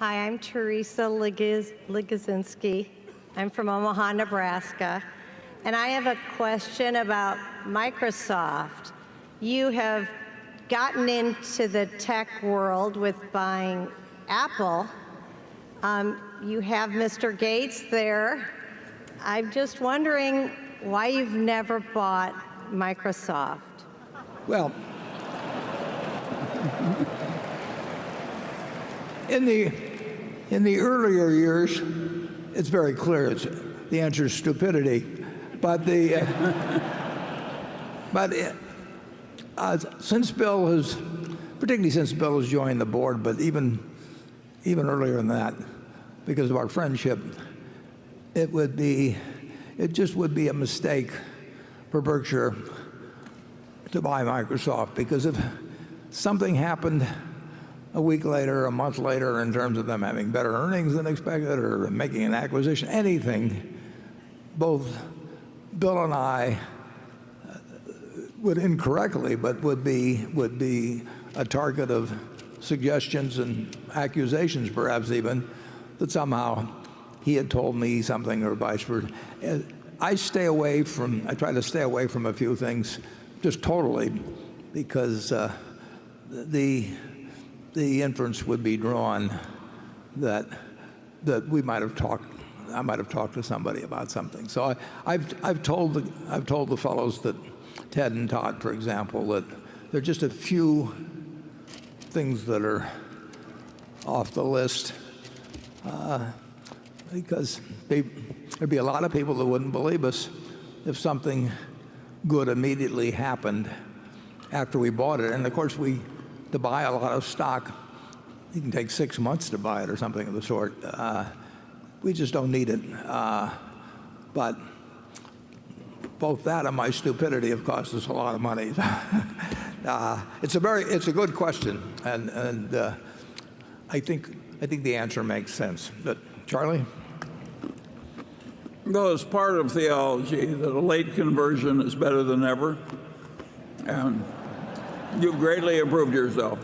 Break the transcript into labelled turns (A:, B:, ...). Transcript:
A: Hi, I'm Teresa Ligiz-. I'm from Omaha, Nebraska. And I have a question about Microsoft. You have gotten into the tech world with buying Apple. Um, you have Mr. Gates there. I'm just wondering why you've never bought Microsoft.
B: Well, in the in the earlier years, it's very clear. It's, the answer is stupidity. But the uh, but it, uh, since Bill has, particularly since Bill has joined the board, but even even earlier than that, because of our friendship, it would be it just would be a mistake for Berkshire to buy Microsoft because if something happened a week later, a month later, in terms of them having better earnings than expected or making an acquisition, anything, both Bill and I uh, would incorrectly, but would be, would be a target of suggestions and accusations, perhaps even, that somehow he had told me something or vice versa. I stay away from, I try to stay away from a few things just totally because uh, the, the inference would be drawn that, that we might have talked, I might have talked to somebody about something. So I, I've, I've, told the, I've told the fellows that, Ted and Todd, for example, that there are just a few things that are off the list uh, because they, there'd be a lot of people that wouldn't believe us if something good immediately happened after we bought it. And of course, we to buy a lot of stock, it can take six months to buy it or something of the sort. Uh, we just don't need it. Uh, but both that and my stupidity have cost us a lot of money. uh, it's a very, it's a good question, and and I think I think the answer makes sense. But Charlie.
C: Well, it's part of theology that a late conversion is better than never. And you've greatly improved yourself.